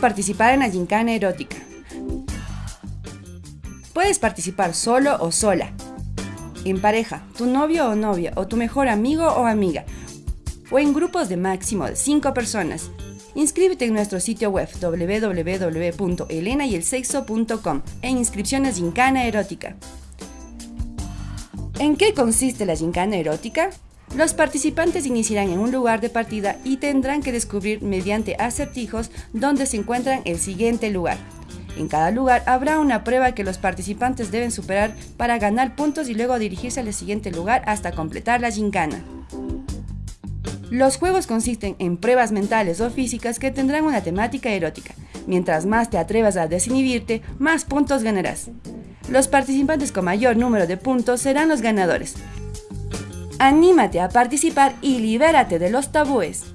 ¿Cómo participar en la gincana erótica? Puedes participar solo o sola, en pareja, tu novio o novia, o tu mejor amigo o amiga, o en grupos de máximo de 5 personas. Inscríbete en nuestro sitio web www.elenayelsexo.com en inscripciones Gincana Erótica. ¿En qué consiste la gincana erótica? Los participantes iniciarán en un lugar de partida y tendrán que descubrir mediante acertijos dónde se encuentran el siguiente lugar. En cada lugar habrá una prueba que los participantes deben superar para ganar puntos y luego dirigirse al siguiente lugar hasta completar la gincana. Los juegos consisten en pruebas mentales o físicas que tendrán una temática erótica. Mientras más te atrevas a desinhibirte, más puntos ganarás. Los participantes con mayor número de puntos serán los ganadores. Anímate a participar y libérate de los tabúes.